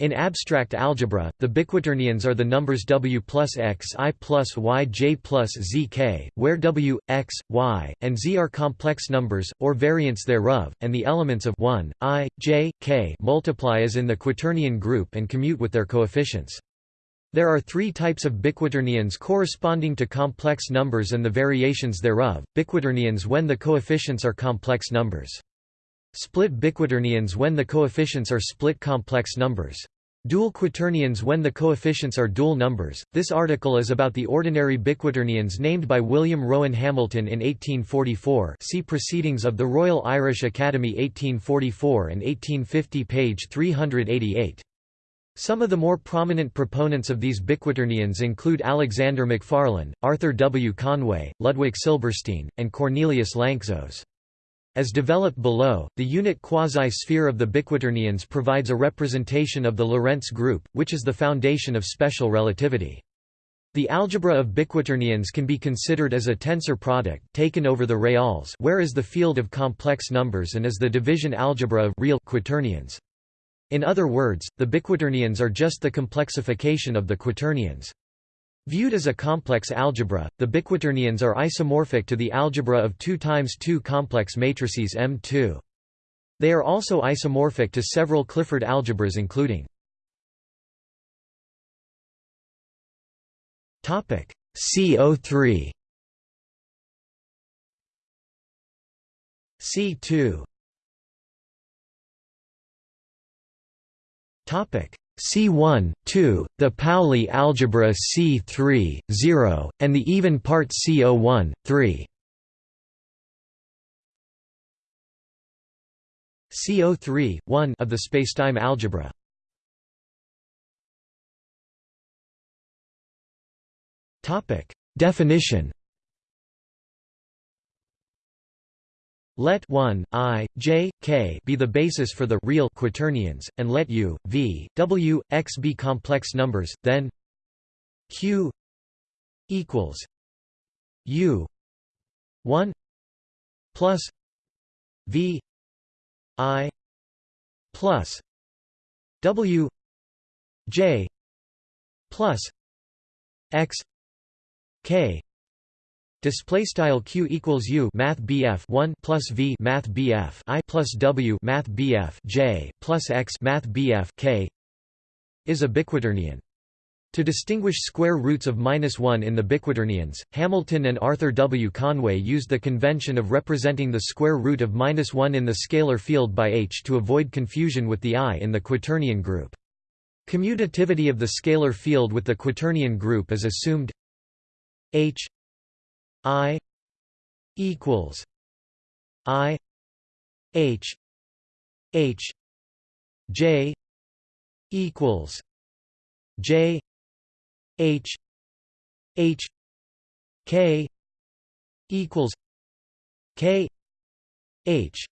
In abstract algebra, the biquaternions are the numbers w plus x i plus y j plus z k, where w, x, y, and z are complex numbers, or variants thereof, and the elements of 1, i, j, k multiply as in the quaternion group and commute with their coefficients. There are three types of biquaternions corresponding to complex numbers and the variations thereof, biquaternions when the coefficients are complex numbers. Split biquaternions when the coefficients are split complex numbers. Dual quaternions when the coefficients are dual numbers. This article is about the ordinary biquaternions named by William Rowan Hamilton in 1844. See Proceedings of the Royal Irish Academy 1844 and 1850 page 388. Some of the more prominent proponents of these biquaternions include Alexander Macfarlane, Arthur W. Conway, Ludwig Silberstein, and Cornelius Lanczos. As developed below, the unit quasi-sphere of the biquaternions provides a representation of the Lorentz group, which is the foundation of special relativity. The algebra of biquaternions can be considered as a tensor product, taken over the reals where is the field of complex numbers and as the division algebra of real quaternions. In other words, the biquaternions are just the complexification of the quaternions. Viewed as a complex algebra, the biquaternions are isomorphic to the algebra of 2 times 2 complex matrices M2. They are also isomorphic to several Clifford algebras including Topic CO3 C2 Topic C1, 2, the Pauli algebra C3, 0, and the even part CO1, 3. CO3, 1 of the spacetime algebra. Topic: Definition Let 1, i, j, k be the basis for the real quaternions, and let u, v, w, x be complex numbers, then q equals u 1 plus v i plus w j plus x k Display style q equals u math bf 1 plus v math bf i plus w math bf j plus x math bf k is a biquaternion. To distinguish square roots of minus 1 in the biquaternions, Hamilton and Arthur W. Conway used the convention of representing the square root of minus 1 in the scalar field by h to avoid confusion with the i in the quaternion group. Commutativity of the scalar field with the quaternion group is assumed h I equals I H H J equals J H H K equals K H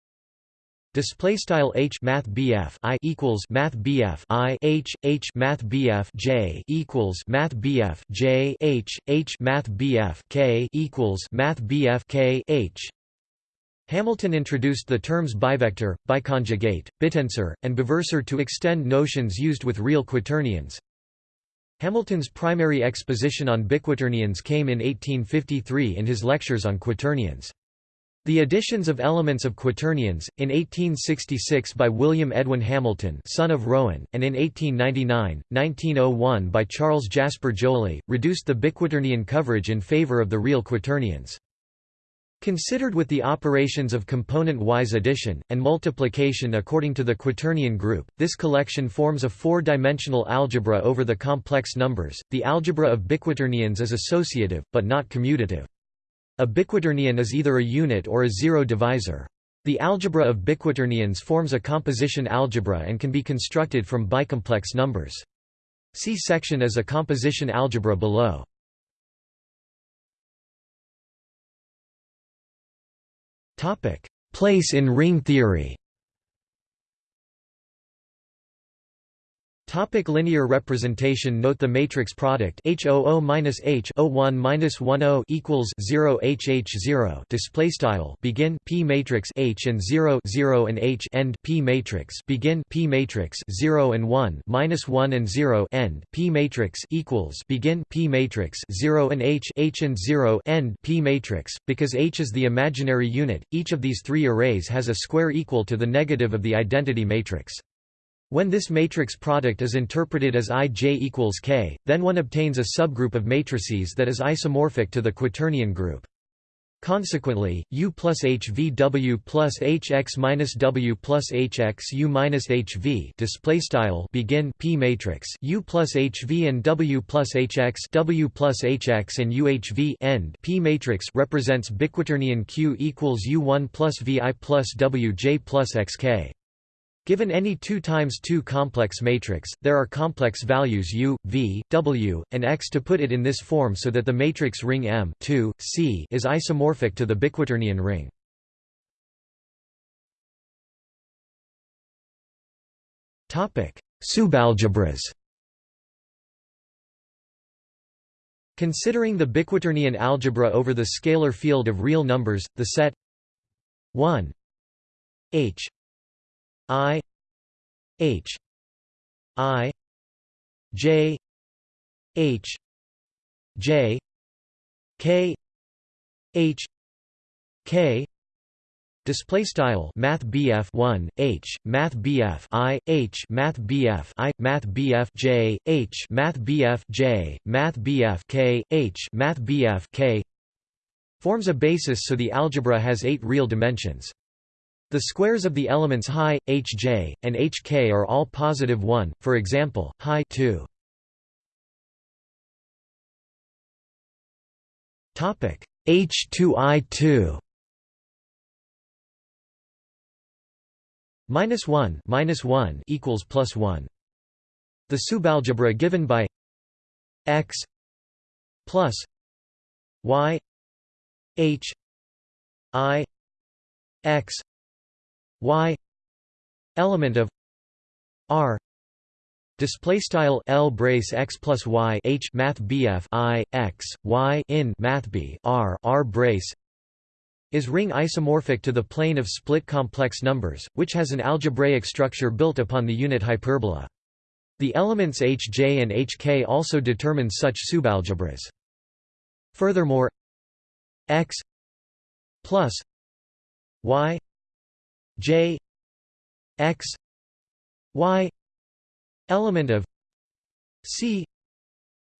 Display style h math bf i equals math bf i h h math bf j equals math bf j h h math bf k equals math bf k h. Hamilton introduced the terms bivector, biconjugate, bitensor, and biversor to extend notions used with real quaternions. Hamilton's primary exposition on biquaternions came in 1853 in his lectures on quaternions. The additions of elements of quaternions, in 1866 by William Edwin Hamilton son of Rowan, and in 1899, 1901 by Charles Jasper Joly, reduced the biquaternion coverage in favor of the real quaternions. Considered with the operations of component-wise addition, and multiplication according to the quaternion group, this collection forms a four-dimensional algebra over the complex numbers. The algebra of biquaternions is associative, but not commutative. A biquaternion is either a unit or a zero divisor. The algebra of biquaternions forms a composition algebra and can be constructed from bicomplex numbers. See section as a composition algebra below. Place in ring theory. Topic linear representation. Note the matrix product H00-H 01-10 equals 0 HH0 display style begin P matrix H and 0 0 and H end P matrix begin P matrix 0 and 1 minus 1 and 0 end P matrix equals begin P matrix 0 and H H and 0 end P matrix because H is the imaginary unit. Each of these three arrays has a square equal to the negative of the identity matrix when this matrix product is interpreted as Ij equals K, then one obtains a subgroup of matrices that is isomorphic to the quaternion group. Consequently, U plus HVW plus HX minus W plus HX U minus HV display style begin P matrix U plus HV and W plus HX W plus HX and UHV end P matrix represents biquaternion Q equals U1 plus VI plus WJ plus XK. Given any 2 times 2 complex matrix, there are complex values u, v, w, and x to put it in this form so that the matrix ring M 2, C is isomorphic to the biquaternion ring. Subalgebras Considering the biquaternion algebra over the scalar field of real numbers, the set 1 h I H I J H J K H K Display style Math BF one H Math BF I H Math BF I Math BF J H Math BF J Math BF K H Math BF K forms a basis so the algebra has eight real dimensions. The squares of the elements high, hj, and hk are all positive 1, for example, high 2. H2I2 minus 1 minus 1 equals plus 1. The subalgebra given by x plus y h i x y element of r display style L brace x plus y h math BF I x y in math B R R brace is ring isomorphic to the plane of split complex numbers, which has an algebraic structure built upon the unit hyperbola. The elements Hj and Hk also determine such subalgebras. Furthermore, x plus y J X Y element of C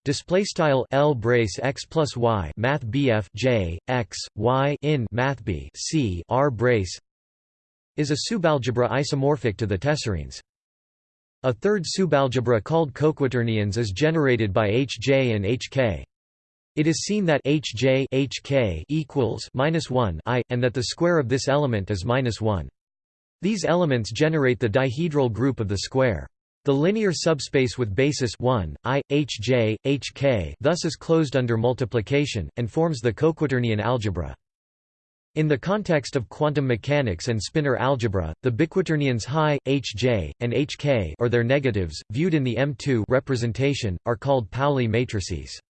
display style L brace X plus Y math BF J X Y in math B C R brace is a subalgebra isomorphic to the tessarines. A third subalgebra called coquaternions is generated by Hj and Hk. It is seen that Hj Hk equals minus 1 i, and that the square of this element is minus 1. These elements generate the dihedral group of the square. The linear subspace with basis 1, i, hj, hk thus is closed under multiplication, and forms the coquaternion algebra. In the context of quantum mechanics and spinor algebra, the biquaternions high, hj, and hk or their negatives, viewed in the M2 representation, are called Pauli matrices.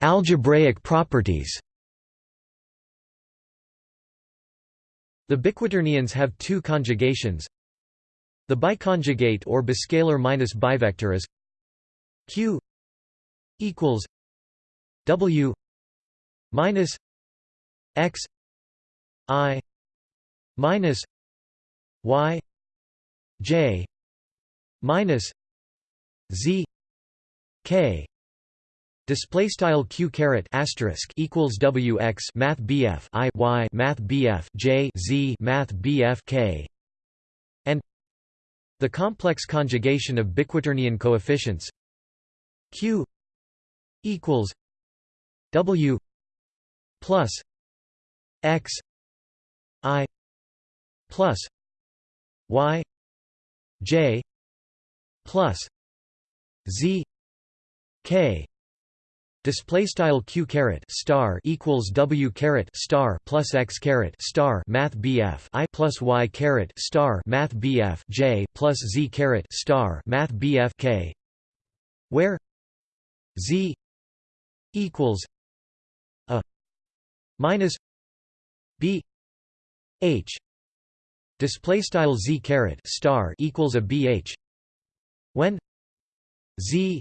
Algebraic properties The biquaternions have two conjugations. The biconjugate or biscalar minus bivector is q equals w minus x i minus y j minus z k Display style q caret asterisk equals w x math bf i y math bf j z math bf k. And the complex conjugation of biquaternion coefficients q equals w plus x i plus y j plus z k Display style q caret star equals w caret star plus x caret star math bf i plus y caret star math bf j plus z caret star math bf k, where z equals a minus b h. Display style z caret star equals a bh when z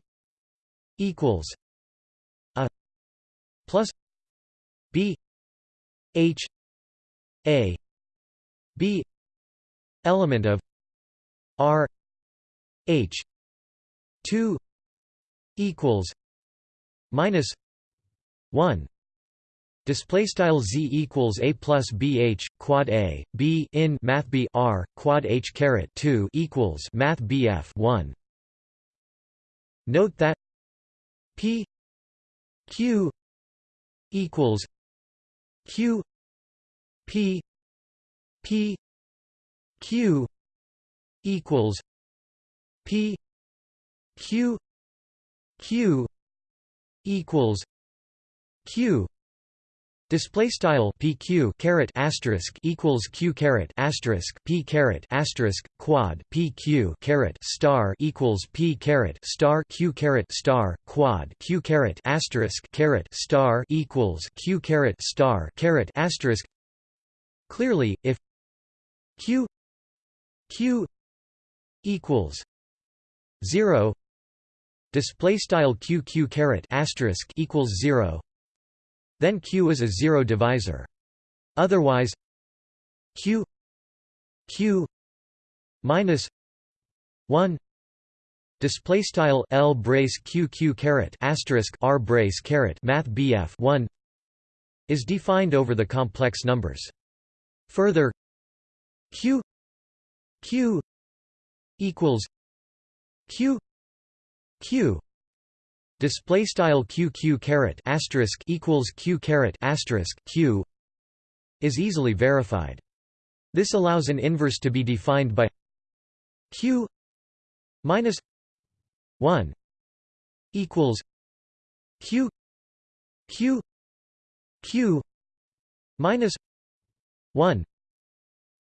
equals plus b h a b element of r h 2 equals minus 1 display style z equals a plus bh quad a b in math b r quad h caret 2 equals math bf 1 note that p q equals q p p q equals p q q equals q Display style PQ caret asterisk equals Q caret asterisk P caret asterisk quad PQ caret star equals P caret star Q caret star quad Q caret asterisk caret star equals Q caret star caret asterisk. Clearly, if Q Q equals zero display style Q Q caret asterisk equals zero then Q is a zero divisor. Otherwise Q Q minus 1 display style L brace Q Q caret asterisk R brace caret math BF 1 is defined over the complex numbers. Further Q Q equals Q Q display style q q caret asterisk equals q caret asterisk q is easily verified. This allows an inverse to be defined by q minus 1 equals q q q minus 1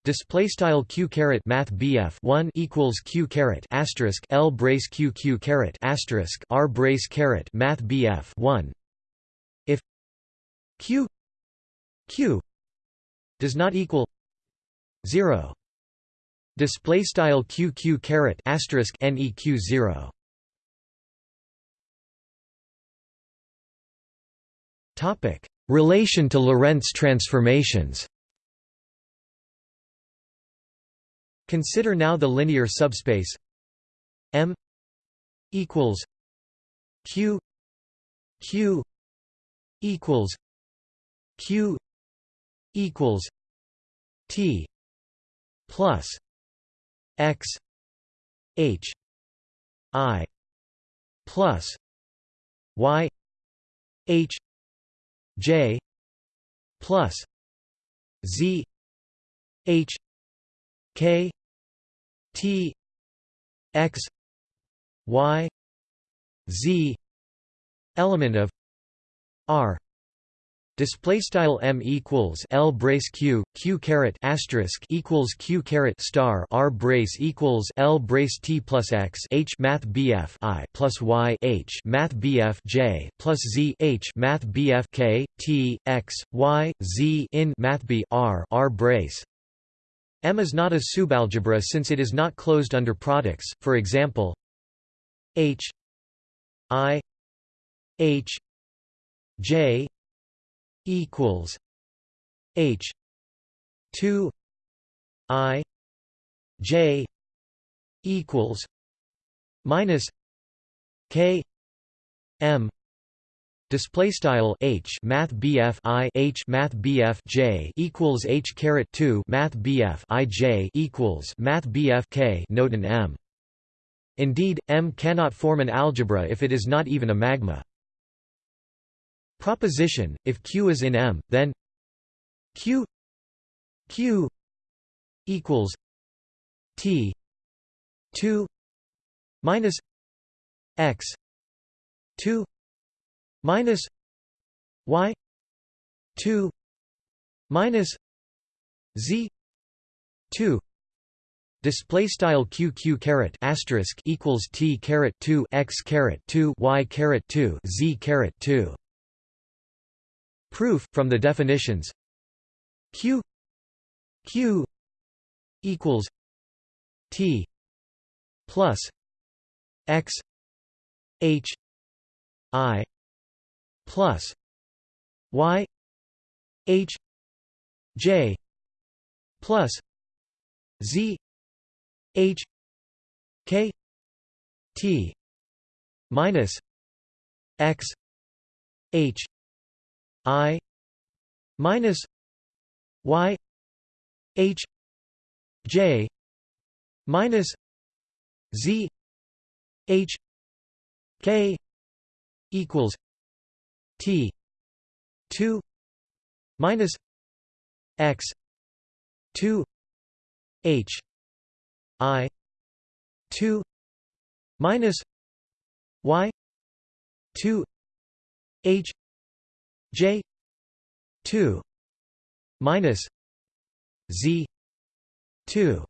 Display style q caret math bf 1 equals q caret asterisk l brace q q caret asterisk r brace caret math bf 1. If q q does not equal 0, display style q q caret asterisk neq 0. Topic: Relation to Lorentz transformations. Consider now the linear subspace. M equals Q Q equals Q equals T plus X H I plus Y H J plus Z H K T X Y Z element of R. Display style m equals l brace q q caret asterisk equals q caret star r brace equals l brace t plus x h math bf i plus y h math bf j plus z h math bf k t x y z in math b r r brace M is not a subalgebra since it is not closed under products, for example H I H J equals H two I J equals minus K M Display style h math bf i h math bf j equals h caret two math bf i j equals math bf k. Note an m. Indeed, M cannot form an algebra if it is not even a magma. Proposition: If Q is in M, then Q Q equals T two minus X two minus y 2 minus z 2 display style q q caret asterisk equals t caret 2 x caret 2 y caret 2 z caret 2 proof from the definitions. Q q equals t plus x h i plus y h j plus z h k t minus x h i minus y h j minus z h k equals t 2 minus x 2 h i 2 minus y 2 h j 2 minus z 2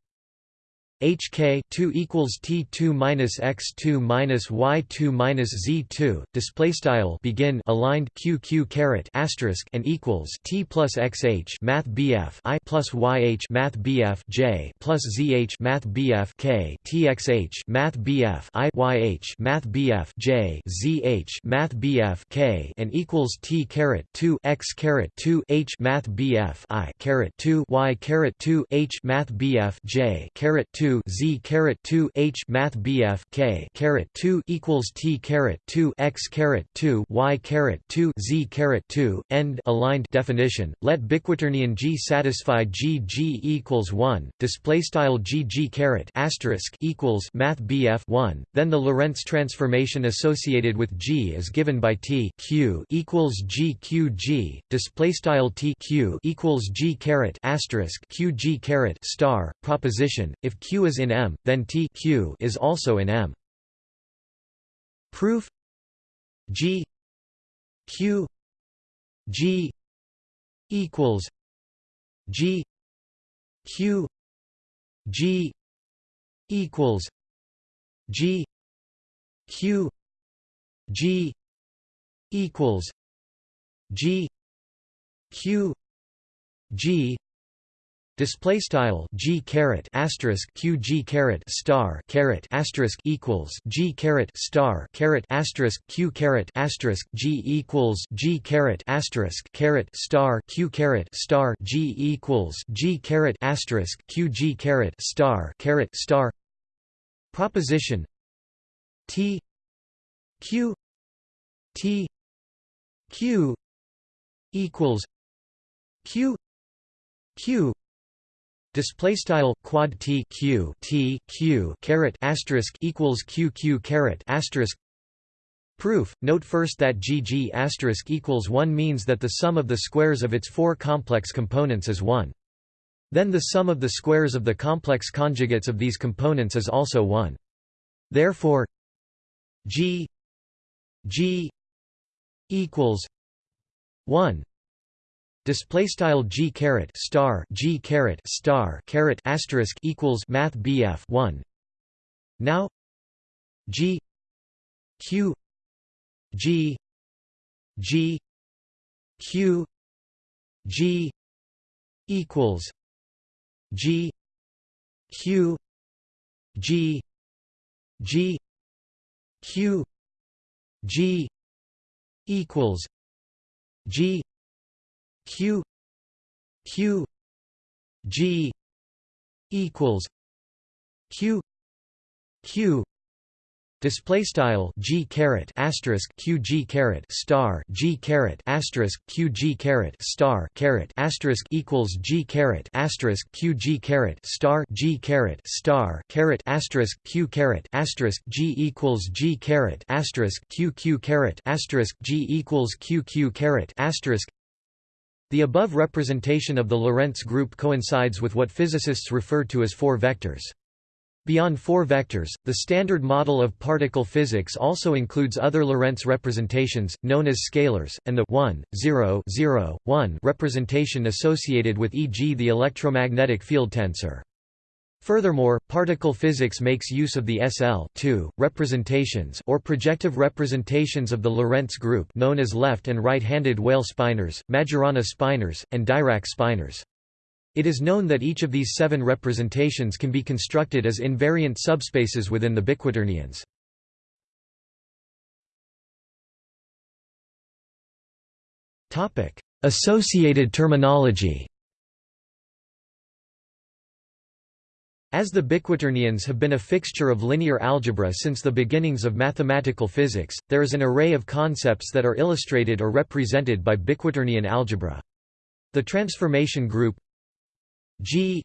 HK 2 equals T2 minus X2 minus Y2 minus Z2 display style begin aligned QQ caret asterisk and equals T plus XH math BF I plus YH math BF J plus ZH math BF K TXH math BF I YH math BF J ZH math BF K and equals T caret 2 X caret 2 H math BF I caret 2 Y caret 2 H math BF J caret 2 2 z caret 2 h math bf k caret 2 equals t caret 2 x caret 2 y caret 2 z caret 2 end aligned definition. Let biquaternion G satisfy G G equals 1. Display style G G caret asterisk equals math bf 1. Then the Lorentz transformation associated with G is given by T q equals G Q G. Display style T q equals G caret asterisk Q G caret star proposition. If Q is in M, then T Q is also in M. Proof G Q G equals G Q G equals G Q G equals G Q G Display style g caret asterisk q g caret star caret asterisk equals g caret star caret asterisk q caret asterisk g equals g caret asterisk caret star q caret star g equals g caret asterisk q g caret star caret star. Proposition t q t q equals q q Display style quad t q t q caret asterisk equals q q caret asterisk. Proof. Note first that GG asterisk equals one means that the sum of the squares of its four complex components is one. Then the sum of the squares of the complex conjugates of these components is also one. Therefore, G G equals one display style g caret star g caret star caret asterisk equals math bf 1 now g q g g q g equals g q g g q g equals g q q g equals q q Display style g caret asterisk q g caret star g caret asterisk q g caret star caret asterisk equals g caret asterisk q g caret star g caret star caret asterisk q caret asterisk g equals g caret asterisk q q caret asterisk g equals q q caret asterisk the above representation of the Lorentz group coincides with what physicists refer to as four vectors. Beyond four vectors, the standard model of particle physics also includes other Lorentz representations, known as scalars, and the 1, 0, 0, 1 representation associated with e.g. the electromagnetic field tensor. Furthermore, particle physics makes use of the SL representations or projective representations of the Lorentz group known as left and right-handed Weyl spinors, Majorana spinors, and Dirac spinors. It is known that each of these seven representations can be constructed as invariant subspaces within the biquaternions. Associated terminology As the biquaternions have been a fixture of linear algebra since the beginnings of mathematical physics, there is an array of concepts that are illustrated or represented by biquaternion algebra. The transformation group G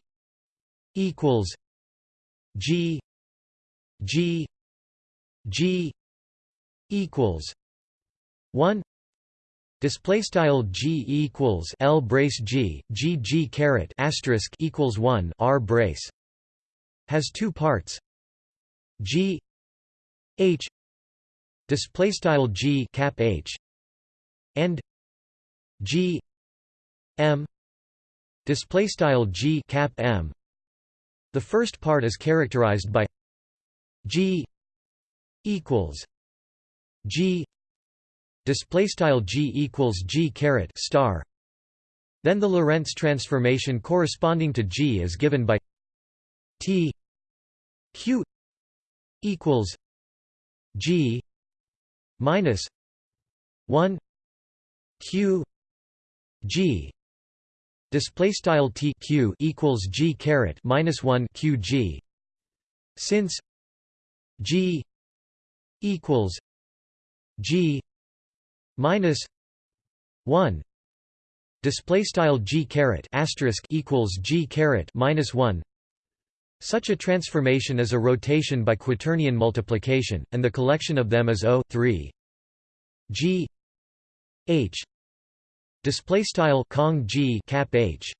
equals G G G equals one display style G equals L brace G G G caret asterisk equals one R brace has two parts. G H display style G cap H and G M display style g cap m. The first part is characterized by g equals g display style g equals g caret star. Then the Lorentz transformation corresponding to g is given by t q equals g minus 1 q g. Display style t q equals g caret minus 1 q g. Since g equals g minus 1 display style g caret asterisk equals g caret minus 1 such a transformation is a rotation by quaternion multiplication and the collection of them is o 3 g. H. Display style Kong G cap H.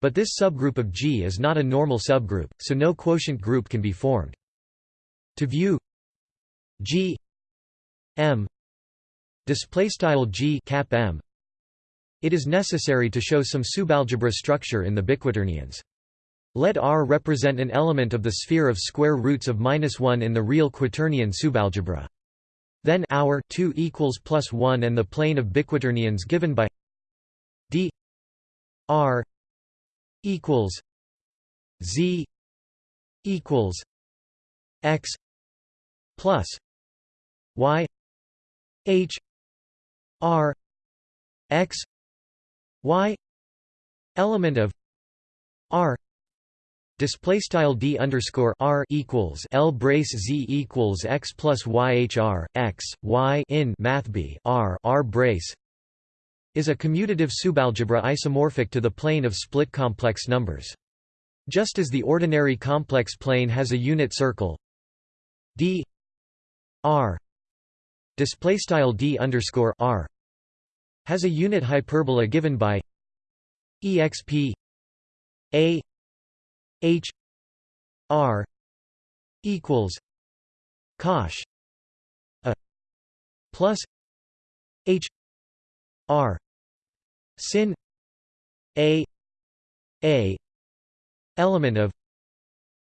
But this subgroup of G is not a normal subgroup so no quotient group can be formed. To view G M display style G cap M it is necessary to show some subalgebra structure in the biquaternions let R represent an element of the sphere of square roots of minus 1 in the real quaternion subalgebra. Then our 2 equals plus 1 and the plane of biquaternions given by d r equals z equals x plus y h r x y element of r Display style d underscore r equals l brace z equals x plus y hr x y in math b r r brace is a commutative subalgebra isomorphic to the plane of split complex numbers. Just as the ordinary complex plane has a unit circle d r display style d underscore r has a unit hyperbola given by exp a H R equals cosh a plus H R sin A A element of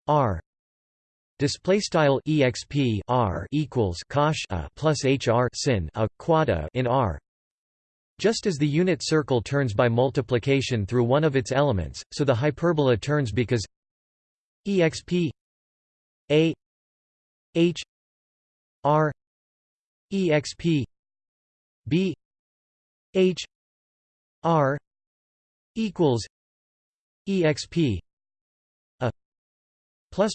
R Display style exp r equals cosh a plus hr sin a quad a in r. Just as the unit circle turns by multiplication through one of its elements, so the hyperbola turns because exp a h r exp b h r equals exp a plus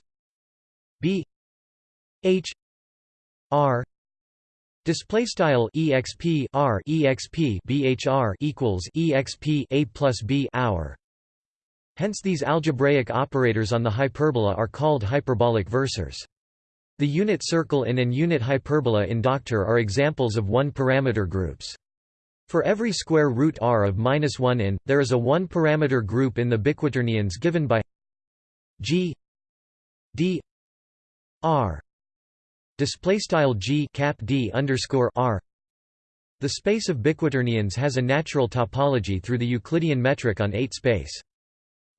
b h r Display style exp r exp bhr equals exp a plus b hour Hence these algebraic operators on the hyperbola are called hyperbolic versors. The unit circle in and unit hyperbola in Doctor are examples of one-parameter groups. For every square root r of minus 1 in, there is a one-parameter group in the biquaternions given by g d r display style g cap d underscore r the space of biquaternions has a natural topology through the Euclidean metric on 8 space.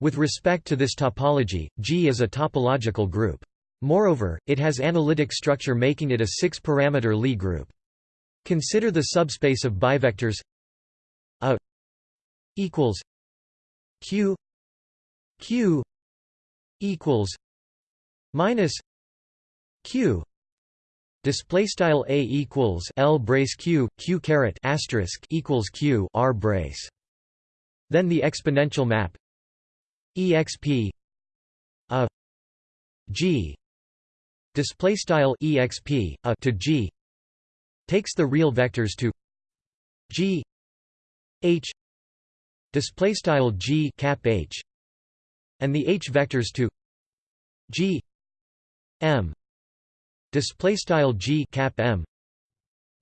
With respect to this topology, G is a topological group. Moreover, it has analytic structure making it a six-parameter Lie group. Consider the subspace of bivectors a equals q q equals minus q Display style a equals l brace q q caret asterisk equals q r brace. Then the exponential map exp a g display style exp a to g takes the real vectors to g h display style g cap h and the h vectors to g m display style g cap m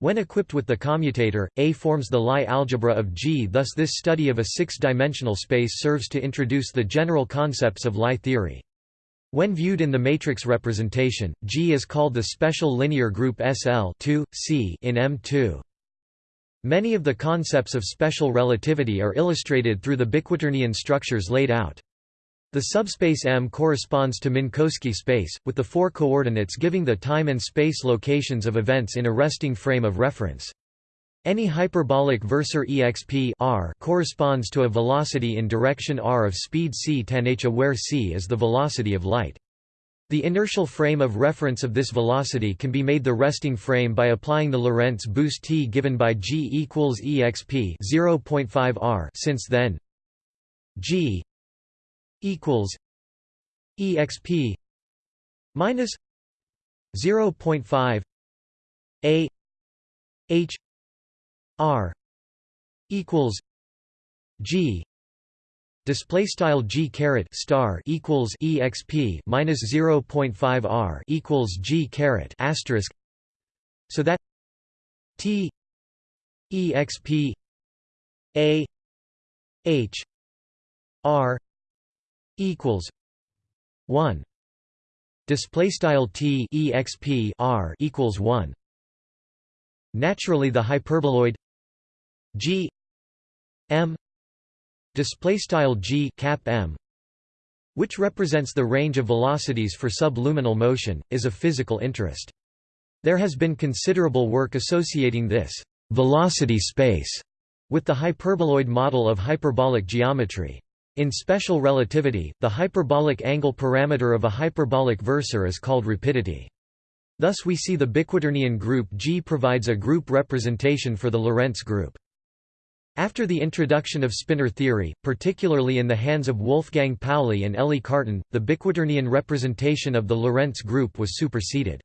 when equipped with the commutator, A forms the Lie algebra of G thus this study of a six-dimensional space serves to introduce the general concepts of Lie theory. When viewed in the matrix representation, G is called the special linear group SL 2, C in M2. Many of the concepts of special relativity are illustrated through the biquaternion structures laid out. The subspace M corresponds to Minkowski space, with the four coordinates giving the time and space locations of events in a resting frame of reference. Any hyperbolic versor exp r corresponds to a velocity in direction r of speed c tan h where c is the velocity of light. The inertial frame of reference of this velocity can be made the resting frame by applying the Lorentz boost t given by g equals exp 0.5 r since then g equals exp minus 0.5 a h r equals g display style g caret star equals exp minus 0.5 r equals g caret asterisk so that t exp a h r equals 1 display style t exp r equals 1 naturally the hyperboloid g m display style g cap m which represents the range of velocities for subluminal motion is of physical interest. There has been considerable work associating this velocity space with the hyperboloid model of hyperbolic geometry in special relativity, the hyperbolic angle parameter of a hyperbolic versor is called rapidity. Thus we see the biquaternion group G provides a group representation for the Lorentz group. After the introduction of spinor theory, particularly in the hands of Wolfgang Pauli and Élie Cartan, the biquaternion representation of the Lorentz group was superseded.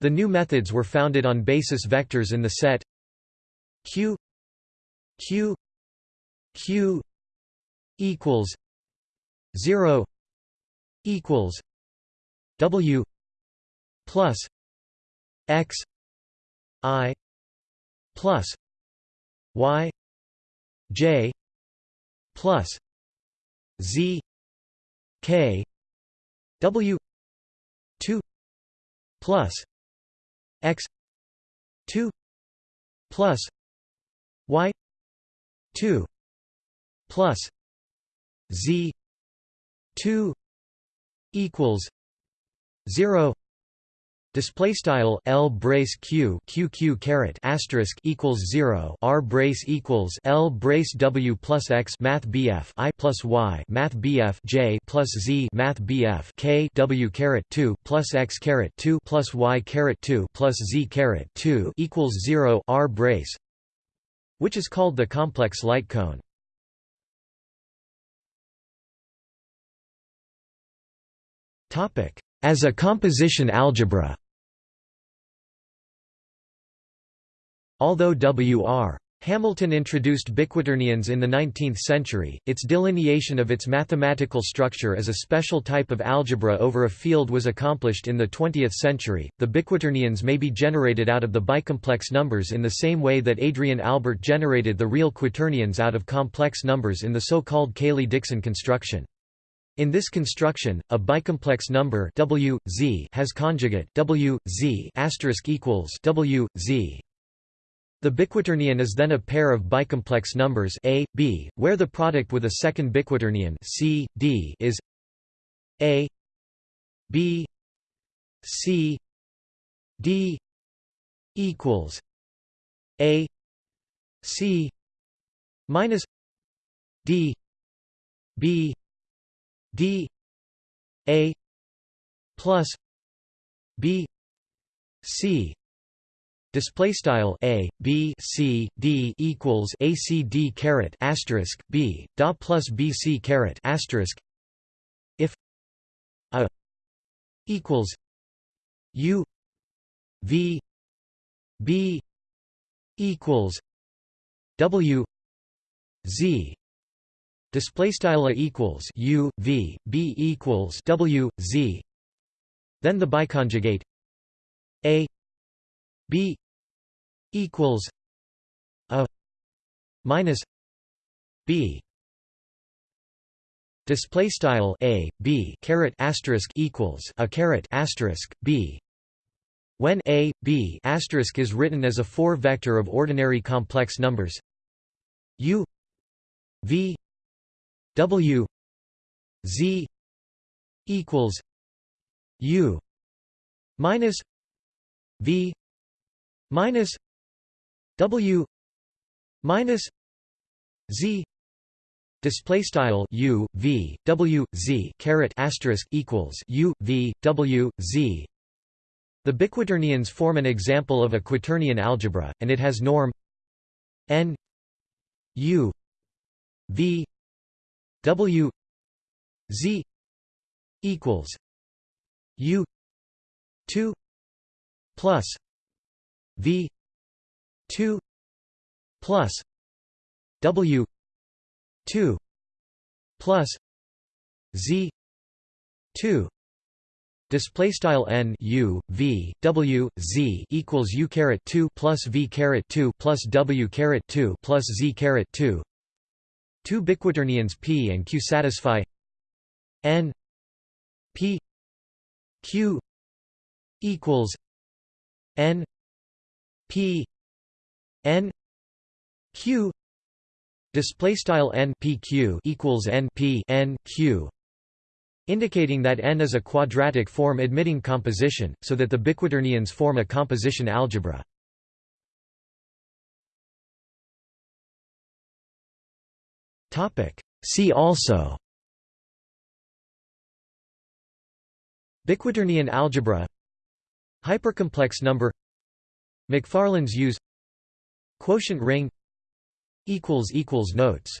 The new methods were founded on basis vectors in the set q q q equals 0 equals w plus x i plus y j plus z k w 2 plus x 2 plus y 2 plus z 2 equals 0 Display style L brace Q Q Q caret asterisk equals zero R brace equals L brace W plus X Math BF I plus Y Math BF J plus Z Math BF K W caret two plus X caret two plus Y caret two plus Z caret two equals zero R brace which is called the complex light cone. As a composition algebra Although W.R. Hamilton introduced biquaternions in the 19th century, its delineation of its mathematical structure as a special type of algebra over a field was accomplished in the 20th century. The biquaternions may be generated out of the bicomplex numbers in the same way that Adrian Albert generated the real quaternions out of complex numbers in the so-called Cayley-Dickson construction. In this construction, a bicomplex number w, z has conjugate w, z equals w, z. The biquaternion is then a pair of bicomplex numbers a, b, where the product with a second biquaternion c, d is a b c d equals a c minus d b d a plus b c. Display style a b c d equals a c d caret asterisk b da plus b c caret asterisk. If a equals u v b equals w z display style equals u v b equals w z. Then the biconjugate a b equals a minus b. Display style a b caret asterisk equals a caret asterisk b. When a b asterisk is written as a four vector of ordinary complex numbers u v W Z equals U minus V minus W minus Z Display style U V W Z caret asterisk equals U V W Z. The biquaternions form an example of a quaternion algebra, and it has norm n U V W Z equals U two plus V two plus W two plus Z two Display style n u v w z equals u caret two plus v caret two plus w caret two plus z caret two Two biquaternions P and Q satisfy N P Q equals N P N Q display style n p q equals n p n q indicating that n is a quadratic form admitting composition so that the biquaternions form a composition algebra Topic. See also. Biquaternion algebra. Hypercomplex number. Macfarlane's use. Quotient ring. Notes